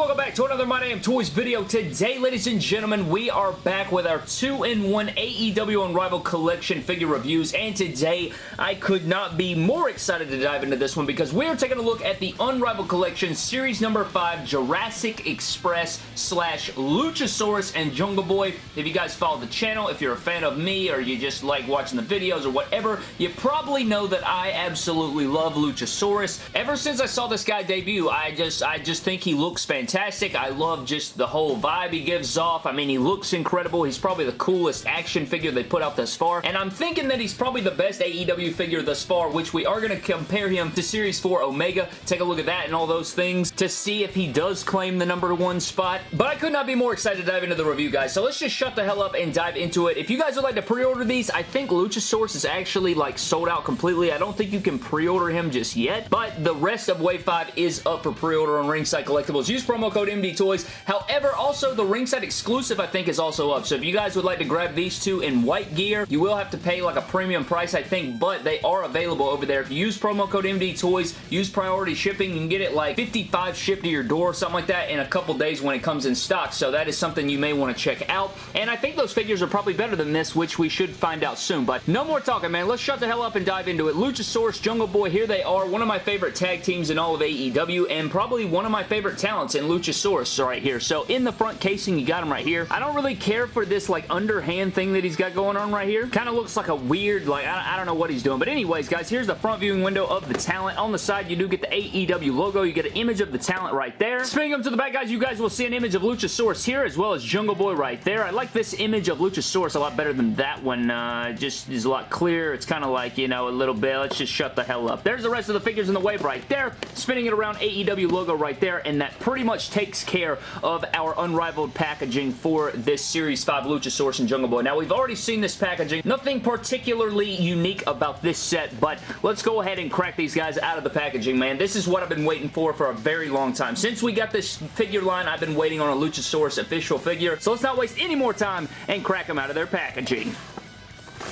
welcome back to another My Damn Toys video. Today, ladies and gentlemen, we are back with our 2-in-1 AEW Unrivaled Collection figure reviews, and today, I could not be more excited to dive into this one because we are taking a look at the Unrivaled Collection Series number 5 Jurassic Express slash Luchasaurus and Jungle Boy. If you guys follow the channel, if you're a fan of me, or you just like watching the videos or whatever, you probably know that I absolutely love Luchasaurus. Ever since I saw this guy debut, I just, I just think he looks fantastic. I love just the whole vibe he gives off. I mean, he looks incredible. He's probably the coolest action figure they put out thus far, and I'm thinking that he's probably the best AEW figure thus far, which we are going to compare him to Series 4 Omega. Take a look at that and all those things to see if he does claim the number one spot, but I could not be more excited to dive into the review, guys, so let's just shut the hell up and dive into it. If you guys would like to pre-order these, I think Luchasaurus is actually, like, sold out completely. I don't think you can pre-order him just yet, but the rest of Wave 5 is up for pre-order on Ringside Collectibles. Use promo code MD Toys. However, also the ringside exclusive I think is also up. So if you guys would like to grab these two in white gear, you will have to pay like a premium price I think, but they are available over there. If you use promo code MD Toys, use priority shipping, you can get it like 55 shipped to your door, something like that in a couple days when it comes in stock. So that is something you may want to check out. And I think those figures are probably better than this, which we should find out soon. But no more talking, man. Let's shut the hell up and dive into it. Luchasaurus, Jungle Boy, here they are. One of my favorite tag teams in all of AEW, and probably one of my favorite talents in Luchasaurus right here. So in the front casing, you got him right here. I don't really care for this like underhand thing that he's got going on right here. Kind of looks like a weird, like, I, I don't know what he's doing. But anyways, guys, here's the front viewing window of the talent. On the side, you do get the AEW logo. You get an image of the talent right there. Spinning up to the back, guys, you guys will see an image of Luchasaurus here as well as Jungle Boy right there. I like this image of Luchasaurus a lot better than that one. Uh, just is a lot clearer. It's kind of like, you know, a little bit. Let's just shut the hell up. There's the rest of the figures in the wave right there. Spinning it around AEW logo right there, and that pretty much takes care of our unrivaled packaging for this Series 5 Luchasaurus and Jungle Boy. Now, we've already seen this packaging. Nothing particularly unique about this set, but let's go ahead and crack these guys out of the packaging, man. This is what I've been waiting for for a very long time. Since we got this figure line, I've been waiting on a Luchasaurus official figure, so let's not waste any more time and crack them out of their packaging.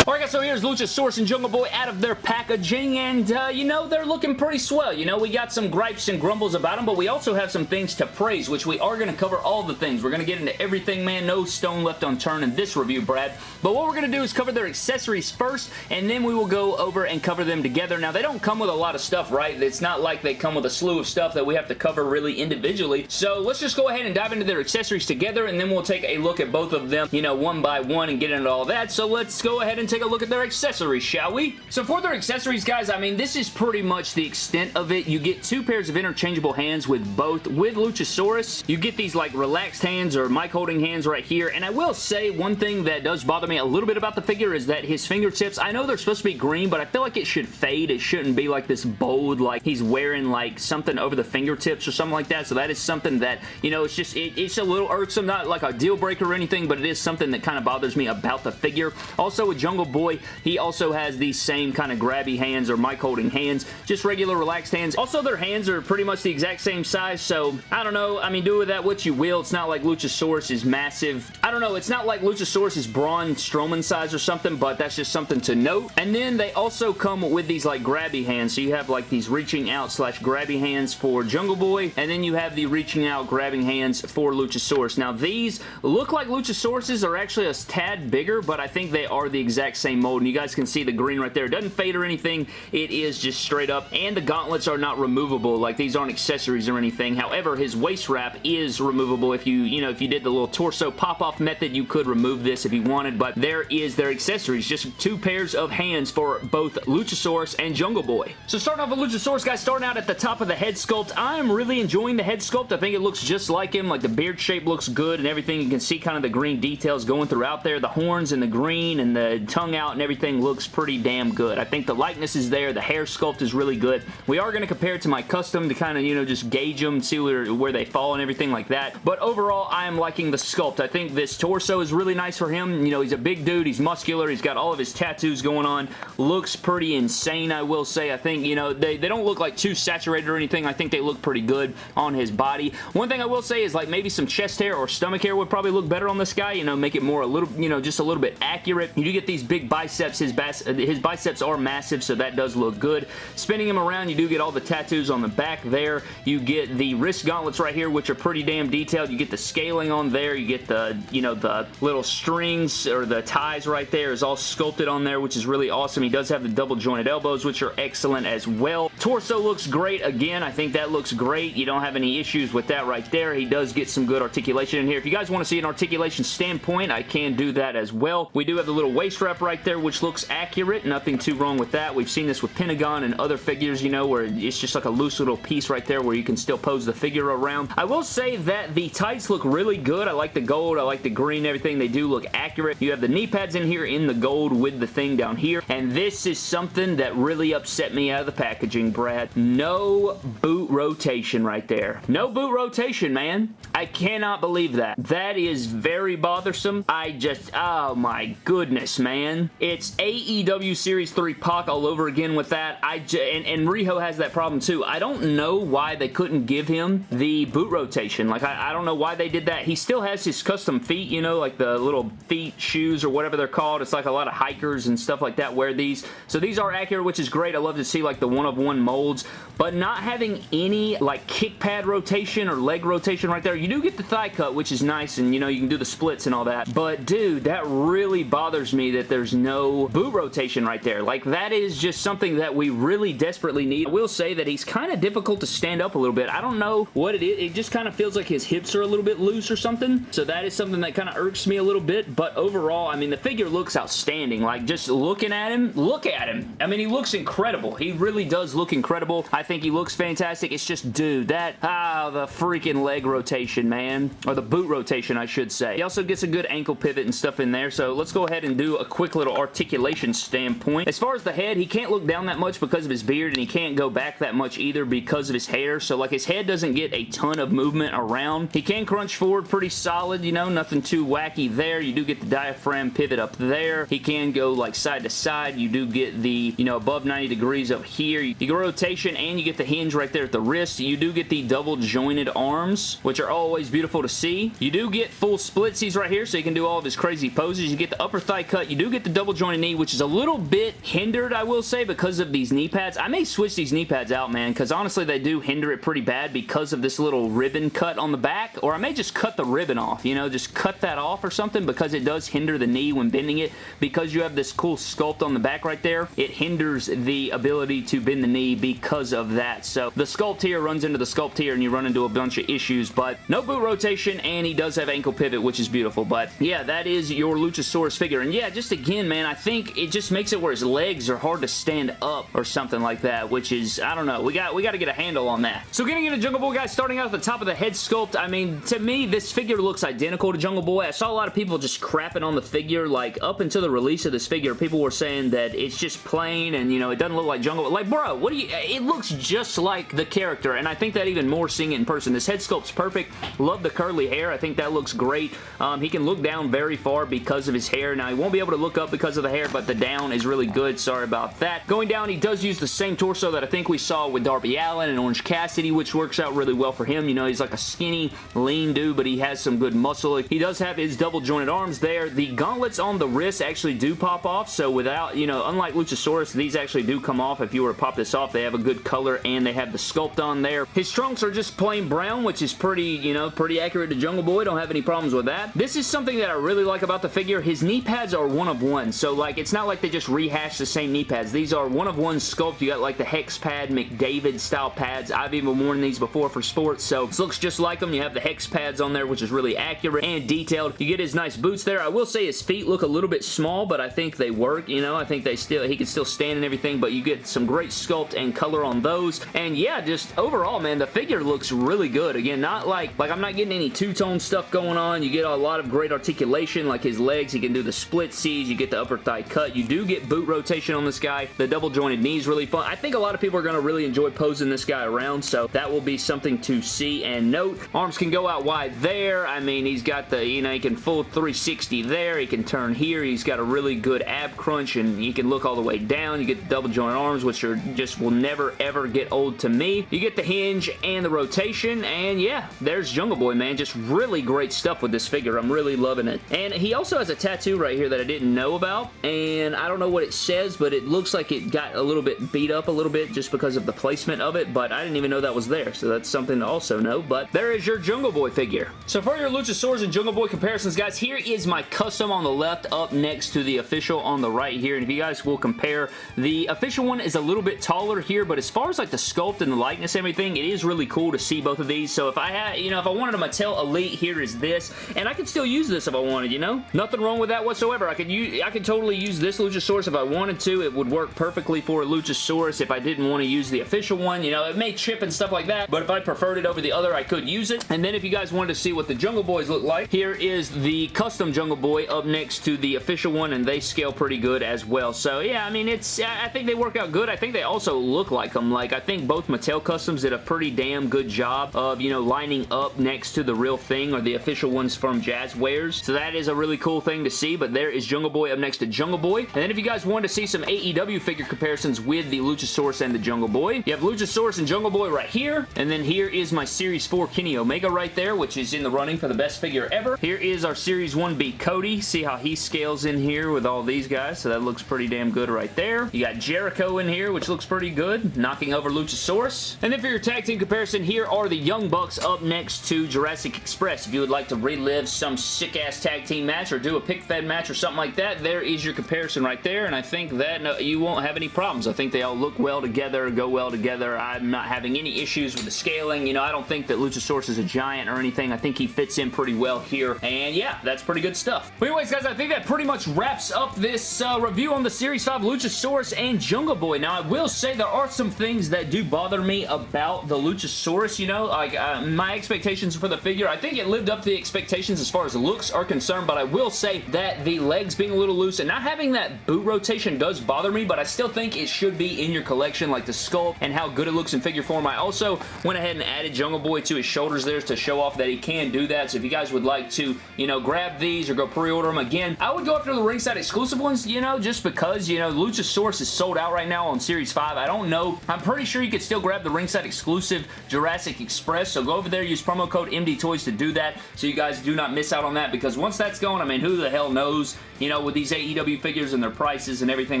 Alright guys, so here's Luchasaurus and Jungle Boy out of their packaging, and uh, you know, they're looking pretty swell. You know, we got some gripes and grumbles about them, but we also have some things to praise, which we are going to cover all the things. We're going to get into everything, man. No stone left unturned in this review, Brad. But what we're going to do is cover their accessories first, and then we will go over and cover them together. Now, they don't come with a lot of stuff, right? It's not like they come with a slew of stuff that we have to cover really individually. So let's just go ahead and dive into their accessories together, and then we'll take a look at both of them, you know, one by one and get into all that. So let's go ahead and take take a look at their accessories, shall we? So for their accessories, guys, I mean, this is pretty much the extent of it. You get two pairs of interchangeable hands with both. With Luchasaurus, you get these like relaxed hands or mic holding hands right here. And I will say one thing that does bother me a little bit about the figure is that his fingertips, I know they're supposed to be green, but I feel like it should fade. It shouldn't be like this bold, like he's wearing like something over the fingertips or something like that. So that is something that, you know, it's just, it, it's a little irksome, not like a deal breaker or anything, but it is something that kind of bothers me about the figure. Also with Jungle Boy, he also has these same kind of grabby hands or mic holding hands, just regular relaxed hands. Also, their hands are pretty much the exact same size, so I don't know. I mean, do with that what you will. It's not like Luchasaurus is massive. I don't know. It's not like Luchasaurus is Braun Strowman size or something, but that's just something to note. And then they also come with these like grabby hands, so you have like these reaching out slash grabby hands for Jungle Boy, and then you have the reaching out grabbing hands for Luchasaurus. Now, these look like Luchasaurus's are actually a tad bigger, but I think they are the exact same mold, and you guys can see the green right there. It doesn't fade or anything. It is just straight up, and the gauntlets are not removable. Like, these aren't accessories or anything. However, his waist wrap is removable. If you, you know, if you did the little torso pop-off method, you could remove this if you wanted, but there is their accessories. Just two pairs of hands for both Luchasaurus and Jungle Boy. So starting off with Luchasaurus, guys, starting out at the top of the head sculpt, I'm really enjoying the head sculpt. I think it looks just like him. Like, the beard shape looks good and everything. You can see kind of the green details going throughout there. The horns and the green and the tongue out and everything looks pretty damn good. I think the likeness is there. The hair sculpt is really good. We are going to compare it to my custom to kind of, you know, just gauge them, see where, where they fall and everything like that. But overall, I am liking the sculpt. I think this torso is really nice for him. You know, he's a big dude. He's muscular. He's got all of his tattoos going on. Looks pretty insane, I will say. I think, you know, they, they don't look like too saturated or anything. I think they look pretty good on his body. One thing I will say is like maybe some chest hair or stomach hair would probably look better on this guy. You know, make it more a little, you know, just a little bit accurate. You do get these big biceps. His, his biceps are massive, so that does look good. Spinning him around, you do get all the tattoos on the back there. You get the wrist gauntlets right here, which are pretty damn detailed. You get the scaling on there. You get the, you know, the little strings or the ties right there is all sculpted on there, which is really awesome. He does have the double jointed elbows, which are excellent as well. Torso looks great. Again, I think that looks great. You don't have any issues with that right there. He does get some good articulation in here. If you guys want to see an articulation standpoint, I can do that as well. We do have the little waist wrap right there, which looks accurate. Nothing too wrong with that. We've seen this with Pentagon and other figures, you know, where it's just like a loose little piece right there where you can still pose the figure around. I will say that the tights look really good. I like the gold. I like the green everything. They do look accurate. You have the knee pads in here in the gold with the thing down here. And this is something that really upset me out of the packaging, Brad. No boot rotation right there. No boot rotation, man. I cannot believe that. That is very bothersome. I just, oh my goodness, man. It's AEW Series 3 Pac all over again with that. I and, and Riho has that problem too. I don't know why they couldn't give him the boot rotation. Like, I, I don't know why they did that. He still has his custom feet, you know, like the little feet shoes or whatever they're called. It's like a lot of hikers and stuff like that wear these. So these are accurate, which is great. I love to see like the one-of-one molds, but not having any like kick pad rotation or leg rotation right there. You do get the thigh cut, which is nice, and you know, you can do the splits and all that, but dude, that really bothers me that there's no boot rotation right there. Like, that is just something that we really desperately need. I will say that he's kind of difficult to stand up a little bit. I don't know what it is. It just kind of feels like his hips are a little bit loose or something, so that is something that kind of irks me a little bit, but overall, I mean, the figure looks outstanding. Like, just looking at him, look at him. I mean, he looks incredible. He really does look incredible. I think he looks fantastic. It's just, dude, that, ah, the freaking leg rotation, man. Or the boot rotation, I should say. He also gets a good ankle pivot and stuff in there, so let's go ahead and do a quick little articulation standpoint. As far as the head, he can't look down that much because of his beard, and he can't go back that much either because of his hair, so like his head doesn't get a ton of movement around. He can crunch forward pretty solid, you know, nothing too wacky there. You do get the diaphragm pivot up there. He can go like side to side. You do get the, you know, above 90 degrees up here. You get rotation and you get the hinge right there at the wrist. You do get the double jointed arms, which are always beautiful to see. You do get full splitsies right here, so you can do all of his crazy poses. You get the upper thigh cut. You do get the double jointed knee, which is a little bit hindered, I will say, because of these knee pads. I may switch these knee pads out, man, because honestly, they do hinder it pretty bad because of this little ribbon cut on the back, or I may just cut the ribbon off, you know, just cut that off or something because it does hinder the knee when bending it. Because you have this cool sculpt on the back right there, it hinders the ability to bend the knee because of that. So the sculpt here runs into the sculpt here and you run into a bunch of issues, but no boot rotation and he does have ankle pivot, which is beautiful. But yeah, that is your Luchasaurus figure. And yeah, just again, man, I think it just makes it where his legs are hard to stand up or something like that, which is, I don't know. We got we got to get a handle on that. So getting into Jungle Boy, guys, starting out at the top of the head sculpt, I mean, to me, this figure looks identical to Jungle Boy. I saw a lot of people just crapping on the figure, like, up until the release of this figure, people were saying that it's just plain and, you know, it doesn't look like Jungle Boy. Like, bro, what do you... It looks just like the character, and I think that even more seeing it in person. This head sculpt's perfect. Love the curly hair. I think that looks great. Um, he can look down very far because of his hair. Now, he won't be able to look up because of the hair, but the down is really good. Sorry about that. Going down, he does use the same torso that I think we saw with Darby Allin and Orange Cassidy, which works out really well for him. You know, he's like a skinny, lean dude, but he has some good muscle. He does have his double jointed arms there. The gauntlets on the wrist actually do pop off, so without, you know, unlike Luchasaurus, these actually do come off. If you were to pop this off, they have a good color and they have the sculpt on there. His trunks are just plain brown, which is pretty, you know, pretty accurate to Jungle Boy. Don't have any problems with that. This is something that I really like about the figure. His knee pads are one of one, so like, it's not like they just rehash the same knee pads. These are one of one sculpt. You got like the Hex pad, McDavid style pads. I've even worn these before for sports, so this looks just like them. You have the Hex pads on there, which is really accurate and detailed. You get his nice boots there. I will say his feet look a little bit small, but I think they work, you know. I think they still, he can still stand and everything, but you get some great sculpt and color on those. And yeah, just overall, man, the figure looks really good. Again, not like, like I'm not getting any two-tone stuff going on. You get a lot of great articulation, like his legs. He can do the split C's. You get the upper thigh cut. You do get boot rotation on this guy. The double jointed knee is really fun. I think a lot of people are going to really enjoy posing this guy around, so that will be something to see and note. Arms can go out wide there. I mean, he's got the, you know, he can full 360 there. He can turn here. He's got a really good ab crunch, and he can look all the way down. You get the double jointed arms, which are just will never ever get old to me. You get the hinge and the rotation, and yeah, there's Jungle Boy, man. Just really great stuff with this figure. I'm really loving it. And he also has a tattoo right here that I didn't know about, and I don't know what it says, but it looks like it got a little bit beat up a little bit just because of the placement of it, but I didn't even know that was there, so that's something to also know. But there is your Jungle Boy figure. So for your Luchasaurus and Jungle Boy comparisons, guys, here is my custom on the left up next to the official on the right here, and if you guys will compare, the official one is a little bit taller here, but as far as like the sculpt and the likeness and everything, it is really cool to see both of these. So if I had, you know, if I wanted a Mattel Elite, here is this, and I could still use this if I wanted, you know? Nothing wrong with that whatsoever. I could use, I could totally use this Luchasaurus if I wanted to. It would work perfectly for a Luchasaurus if I didn't want to use the official one. You know, it may chip and stuff like that, but if I preferred it over the other, I could use it. And then if you guys wanted to see what the Jungle Boys look like, here is the custom Jungle Boy up next to the official one, and they scale pretty good as well. So yeah, I mean, it's I think they work out good. I think they also look like them. Like, I think both Mattel Customs did a pretty damn good job of, you know, lining up next to the real thing or the official ones from Jazwares. So that is a really cool thing to see, but there is Jungle Boy up next to Jungle Boy. And then if you guys want to see some AEW figure comparisons with the Luchasaurus and the Jungle Boy, you have Luchasaurus and Jungle Boy right here, and then here is my Series 4 Kenny Omega right there, which is in the running for the best figure ever. Here is our Series 1B Cody. See how he scales in here with all these guys, so that looks pretty damn good right there. You got Jericho in here, which looks pretty good, knocking over Luchasaurus. And then for your tag team comparison, here are the Young Bucks up next to Jurassic Express. If you would like to relive some sick-ass tag team match or do a pick-fed match or something like that, there is your comparison right there, and I think that no, you won't have any problems. I think they all look well together, go well together. I'm not having any issues with the scaling. You know, I don't think that Luchasaurus is a giant or anything. I think he fits in pretty well here, and yeah, that's pretty good stuff. But anyways, guys, I think that pretty much wraps up this uh, review on the Series 5 Luchasaurus and Jungle Boy. Now, I will say there are some things that do bother me about the Luchasaurus, you know, like uh, my expectations for the figure. I think it lived up to the expectations as far as looks are concerned, but I will say that the legs being a little loose and not having that boot rotation does bother me, but I still think it should be in your collection, like the skull and how good it looks in figure form. I also went ahead and added Jungle Boy to his shoulders there to show off that he can do that, so if you guys would like to, you know, grab these or go pre-order them again, I would go after the ringside exclusive ones, you know, just because, you know, Luchasaurus is sold out right now on Series 5. I don't know. I'm pretty sure you could still grab the ringside exclusive Jurassic Express, so go over there, use promo code MD Toys to do that, so you guys do not miss out on that, because once that's going, I mean, who the hell knows, you know, with these AEW figures and their prices and everything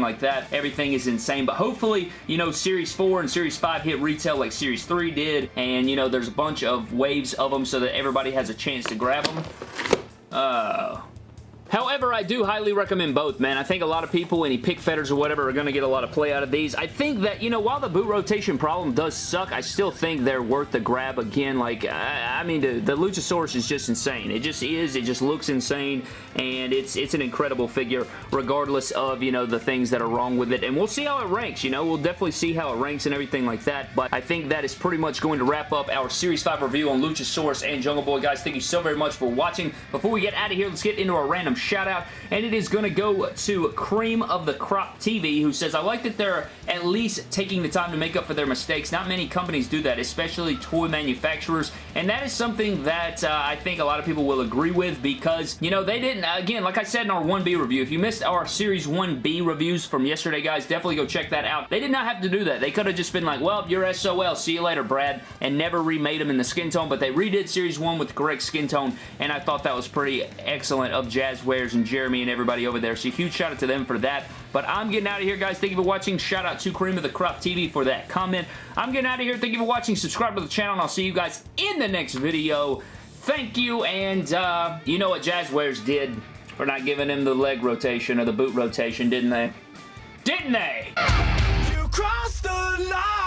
like that, everything is insane, but hopefully, you know, Series 4 and Series 5 hit retail like Series 3 did, and, you know, there's a bunch of waves of them so that everybody has a chance to grab them. Uh, However, I do highly recommend both, man. I think a lot of people, any pick fetters or whatever, are going to get a lot of play out of these. I think that, you know, while the boot rotation problem does suck, I still think they're worth the grab again. Like, I, I mean, the, the Luchasaurus is just insane. It just is. It just looks insane, and it's it's an incredible figure, regardless of, you know, the things that are wrong with it. And we'll see how it ranks, you know. We'll definitely see how it ranks and everything like that, but I think that is pretty much going to wrap up our Series 5 review on Luchasaurus and Jungle Boy. Guys, thank you so very much for watching. Before we get out of here, let's get into our random shout out, and it is going to go to Cream of the Crop TV, who says, I like that they're at least taking the time to make up for their mistakes. Not many companies do that, especially toy manufacturers, and that is something that uh, I think a lot of people will agree with because, you know, they didn't, again, like I said in our 1B review, if you missed our Series 1B reviews from yesterday, guys, definitely go check that out. They did not have to do that. They could have just been like, well, you're SOL, see you later, Brad, and never remade them in the skin tone, but they redid Series 1 with the correct skin tone, and I thought that was pretty excellent of Jazwares and Jeremy and everybody over there. So huge shout out to them for that. But I'm getting out of here, guys. Thank you for watching. Shout out to Cream of the Crop TV for that comment. I'm getting out of here. Thank you for watching. Subscribe to the channel, and I'll see you guys in the next video. Thank you, and uh, you know what Jazwares did for not giving him the leg rotation or the boot rotation, didn't they? Didn't they? You crossed the line!